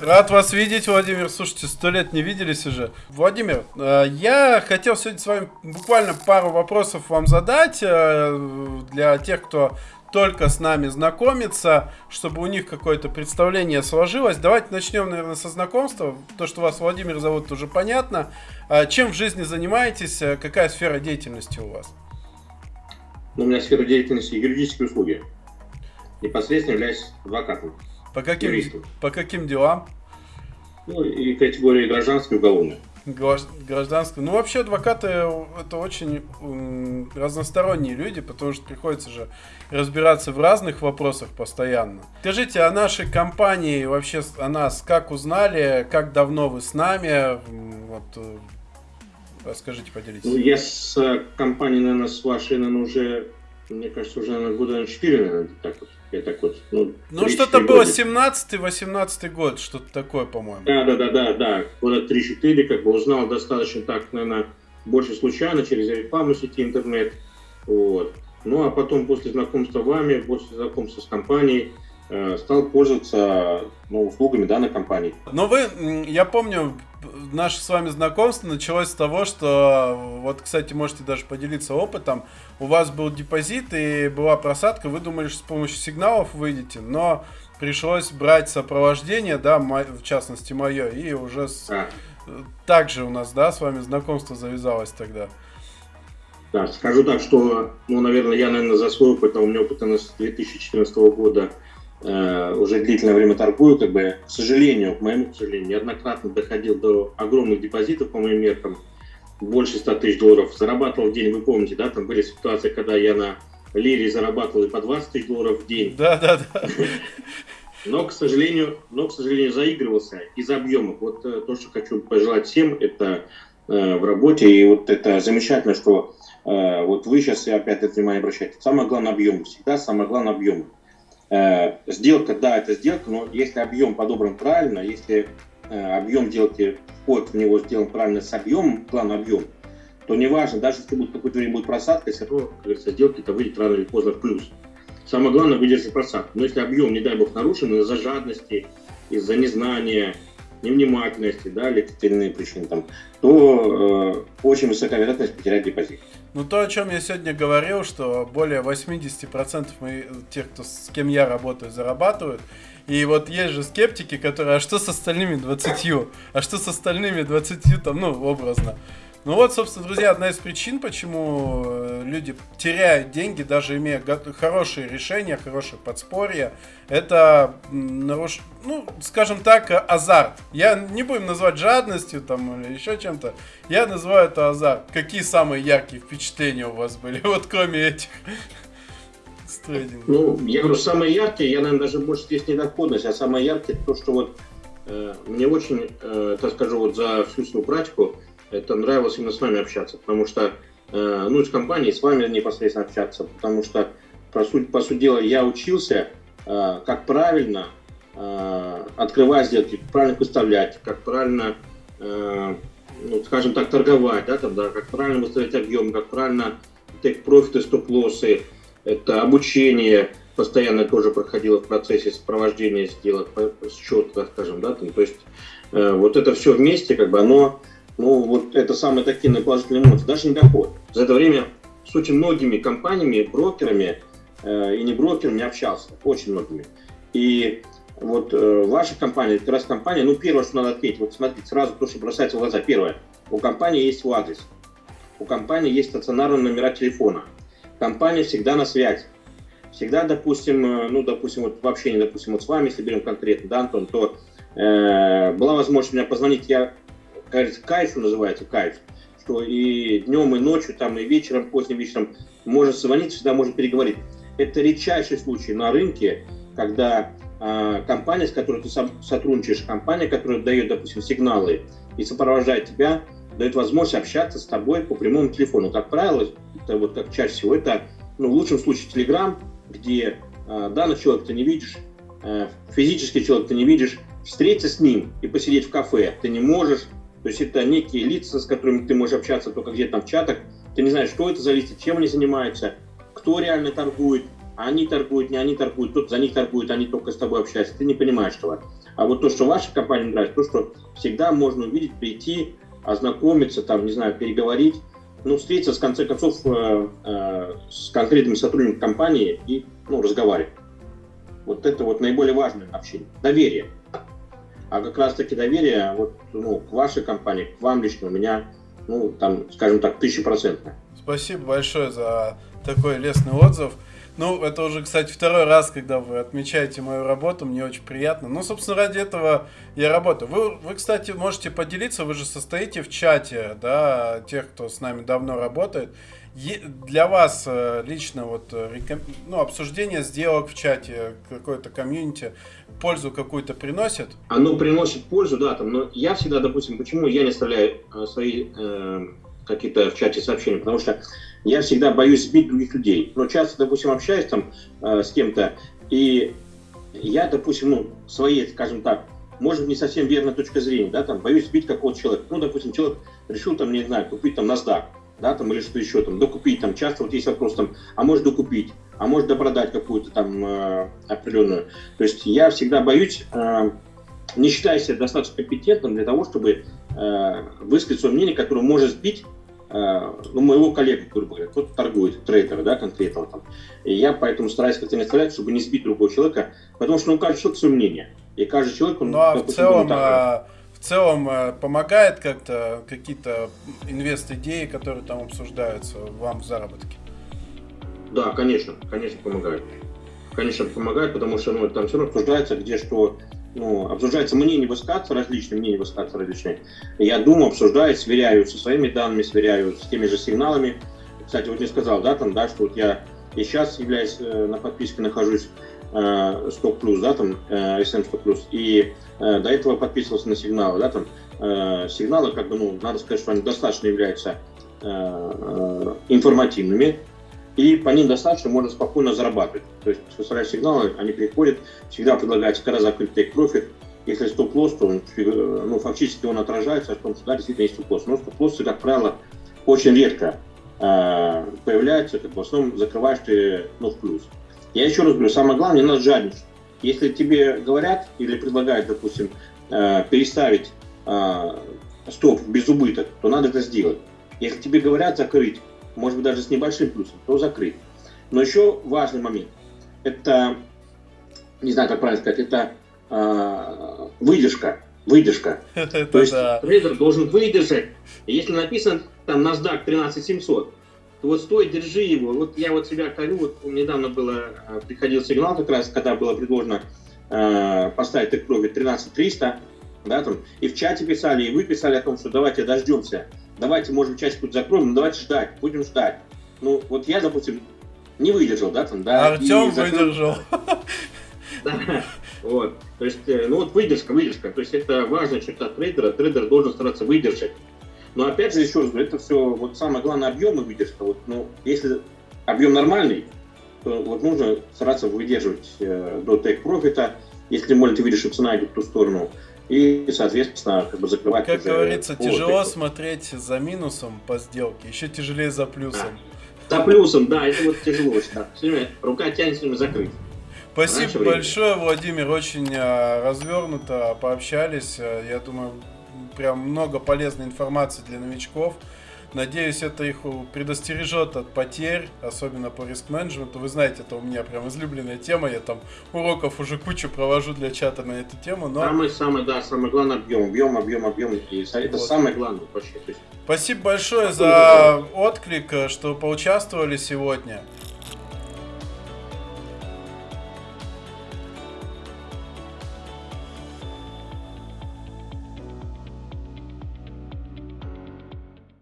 Рад вас видеть, Владимир. Слушайте, сто лет не виделись уже. Владимир, э, я хотел сегодня с вами буквально пару вопросов вам задать э, для тех, кто только с нами знакомится, чтобы у них какое-то представление сложилось. Давайте начнем, наверное, со знакомства. То, что вас Владимир зовут, уже понятно. А чем в жизни занимаетесь? Какая сфера деятельности у вас? Ну, у меня сфера деятельности юридические услуги. Непосредственно являюсь адвокатом. По каким, по каким делам? Ну, и категории гражданской и уголовной. Гражданской. Ну, вообще, адвокаты это очень разносторонние люди, потому что приходится же разбираться в разных вопросах постоянно. Скажите, о нашей компании, вообще о нас, как узнали, как давно вы с нами? Вот, э, расскажите, поделитесь. Ну, я с э, компанией, наверное, с вашей, наверное, уже, мне кажется, уже, наверное, года 4, наверное, так вот я так вот, ну, ну что-то было 17-18 год, что-то такое, по-моему. Да, да, да, да, да. Года 3-4, как бы узнал достаточно так, наверное, больше случайно, через рекламу сети интернет. Вот. Ну, а потом после знакомства с вами, после знакомства с компанией, э, стал пользоваться ну, услугами данной компании. Но вы, я помню, наше с вами знакомство началось с того, что, вот, кстати, можете даже поделиться опытом, у вас был депозит и была просадка, вы думали, что с помощью сигналов выйдете, но пришлось брать сопровождение, да, в частности мое, и уже с... а. также у нас, да, с вами знакомство завязалось тогда. Да, скажу так, что, ну, наверное, я, наверное, за свой опыт, а у меня опыт с 2014 года Э, уже длительное время торгую, как бы, к сожалению, к моему сожалению, неоднократно доходил до огромных депозитов по моим меркам, больше 100 тысяч долларов, зарабатывал в день, вы помните, да, там были ситуации, когда я на лире зарабатывал и по 20 тысяч долларов в день. Да, да, да. Но, к сожалению, но, к сожалению, заигрывался из объемов. Вот э, то, что хочу пожелать всем, это э, в работе, и вот это замечательно, что э, вот вы сейчас опять это внимание обращаете. Самое главное объем, всегда самое главное объем. Э, сделка, да, это сделка, но если объем подобран правильно, если э, объем сделки, вход в него сделан правильно с объемом, план объем, то неважно, даже если будет какое-то время будет просадка, все равно, как говорится, сделки это выйдет рано или поздно в плюс. Самое главное выдержать просадку. Но если объем, не дай бог, нарушен из-за жадности, из-за незнания, невнимательности, да, или иные причины, там, то э, очень высокая вероятность потерять депозит. Ну, то, о чем я сегодня говорил, что более 80% моих, тех, кто, с кем я работаю, зарабатывают. И вот есть же скептики, которые, а что с остальными 20? А что с остальными 20, там, ну, образно. Ну вот, собственно, друзья, одна из причин, почему э, люди теряют деньги, даже имея хорошие решения, хорошее подспорье, это, наруш... ну, скажем так, азарт. Я не будем называть жадностью там или еще чем-то, я называю это азарт. Какие самые яркие впечатления у вас были, вот кроме этих? Ну, я говорю, самые яркие, я, наверное, даже больше здесь не доходность, а самые яркие то, что вот э, мне очень, э, так скажу, вот за всю свою практику, это нравилось именно с вами общаться, потому что, э, ну, с компанией, с вами непосредственно общаться, потому что, по сути, по сути дела, я учился, э, как правильно э, открывать сделки, правильно выставлять, как правильно, ну, скажем так, торговать, да, там, да, как правильно выставлять объем, как правильно take профиты, стоп-лоссы, это обучение, постоянно тоже проходило в процессе сопровождения сделок, счета, скажем, да, там, то есть вот это все вместе, как бы оно ну, вот это самые такие положительные эмоции, даже не доходит. За это время с очень многими компаниями, брокерами э, и не брокерами общался, очень многими. И вот э, ваша компания, как раз компания, ну, первое, что надо отметить, вот смотрите, сразу то, что бросается в глаза. Первое, у компании есть свой адрес, у компании есть стационарные номера телефона, компания всегда на связи. Всегда, допустим, э, ну, допустим, вот в общении, допустим, вот с вами, если берем конкретно, да, Антон, то э, была возможность меня позвонить, я кажется, кайф называется, кайф, что и днем, и ночью, там, и вечером, поздним вечером можно звонить, всегда можно переговорить. Это редчайший случай на рынке, когда э, компания, с которой ты сотрудничаешь, компания, которая дает, допустим, сигналы и сопровождает тебя, дает возможность общаться с тобой по прямому телефону. Как правило, это вот как чаще всего, это, ну, в лучшем случае, Telegram, где э, данный человек ты не видишь, э, физический человек ты не видишь, встретиться с ним и посидеть в кафе ты не можешь, то есть это некие лица, с которыми ты можешь общаться только где-то в чатах. Ты не знаешь, что это за лица, чем они занимаются, кто реально торгует. они торгуют, не они торгуют, тот за них торгует, они только с тобой общаются, ты не понимаешь этого. А вот то, что ваша компания нравится, то, что всегда можно увидеть, прийти, ознакомиться, там, не знаю, переговорить, ну, встретиться, в конце концов, э, э, с конкретными сотрудниками компании и, ну, разговаривать. Вот это вот наиболее важное общение. Доверие. А как раз-таки доверие вот, ну, к вашей компании, к вам лично у меня, ну, там, скажем так, тысячепроцентное. Спасибо большое за такой лестный отзыв. Ну, это уже, кстати, второй раз, когда вы отмечаете мою работу, мне очень приятно. Ну, собственно, ради этого я работаю. Вы, вы, кстати, можете поделиться, вы же состоите в чате, да, тех, кто с нами давно работает. Для вас э, лично вот э, ну, обсуждение сделок в чате, какое-то комьюнити, пользу какую-то приносит? Оно приносит пользу, да, там, но я всегда, допустим, почему я не оставляю э, свои э, какие-то в чате сообщения, потому что я всегда боюсь сбить других людей. Но часто, допустим, общаюсь там э, с кем-то, и я, допустим, ну, своей, скажем так, может не совсем верная точка зрения, да, там, боюсь сбить какого-то человека. Ну, допустим, человек решил, там, не знаю, купить там NASDAQ, да, там, или что еще, там, докупить, там, часто вот есть вопрос, там, а может докупить, а может допродать какую-то там э, определенную. То есть я всегда боюсь, э, не считаю себя достаточно компетентным для того, чтобы э, высказать свое мнение, которое может сбить ну, моего коллеги, грубо говоря, кто торгует, трейдера, да, конкретного там. И я поэтому стараюсь как-то не оставлять, чтобы не сбить другого человека, потому что ну, каждый человек свое мнение. И каждый человек, он... Ну, а в целом, а, в целом помогает как-то какие-то инвест-идеи, которые там обсуждаются вам в заработке? Да, конечно, конечно помогает. Конечно помогает, потому что ну, там все равно обсуждается, где что ну, обсуждается мнение высказываться, различные мнения высказываться различные. Я думаю, обсуждаю, сверяю со своими данными, сверяю с теми же сигналами. Кстати, вот не сказал, да, там, да, что вот я и сейчас являюсь э, на подписке, нахожусь э, 100 плюс, да, там, э, SM 100 плюс, и э, до этого подписывался на сигналы, да, там, э, сигналы, как бы, ну, надо сказать, что они достаточно являются э, э, информативными, и по ним достаточно можно спокойно зарабатывать. То есть выставляешь сигналы, они приходят, всегда предлагается когда закрыть take profit. Если стоп-лосс, то он, ну, фактически он отражается что да, действительно есть стоп-лосс. Но стоп-лоссы, как правило, очень редко э, появляются, как в основном закрываешь ты ну, в плюс. Я еще раз говорю, самое главное, не надо жадничать. Если тебе говорят или предлагают, допустим, э, переставить э, стоп без убыток, то надо это сделать. Если тебе говорят закрыть может быть даже с небольшим плюсом, то закрыть. Но еще важный момент. Это, не знаю, как правильно сказать, это э, выдержка. Выдержка. То есть трейдер должен выдержать. Если написано там NASDAQ 13700, то вот стой, держи его. Вот я вот себя корю, вот недавно было, а, приходил сигнал как раз, когда было предложено э, поставить так профит 13300, да, там, и в чате писали, и вы писали о том, что давайте дождемся давайте, может часть закроем, но давайте ждать, будем ждать. Ну, вот я, допустим, не выдержал, да, там, да. Артем выдержал. Да, вот. То есть, э, ну вот выдержка, выдержка. То есть это важная черта трейдера. Трейдер должен стараться выдержать. Но опять же, еще раз говорю, это все, вот самое главное, объем и выдержка. Вот, ну, если объем нормальный, то вот нужно стараться выдерживать э, до тейк профита. Если, может, ты видишь, что цена идет в ту сторону, и, соответственно, как бы закрывать. Как говорится, тяжело смотреть за минусом по сделке, еще тяжелее за плюсом. Да. За плюсом, да, это вот тяжело. Рука тянется закрыть. Спасибо большое, Владимир, очень а, развернуто пообщались. Я думаю, прям много полезной информации для новичков. Надеюсь, это их предостережет от потерь, особенно по риск-менеджменту. Вы знаете, это у меня прям излюбленная тема. Я там уроков уже кучу провожу для чата на эту тему. Но... Самый, самый, да, самый главный объем, объем, объем, объем. И это вот. самое главное вообще. Спасибо большое за отклик, что поучаствовали сегодня.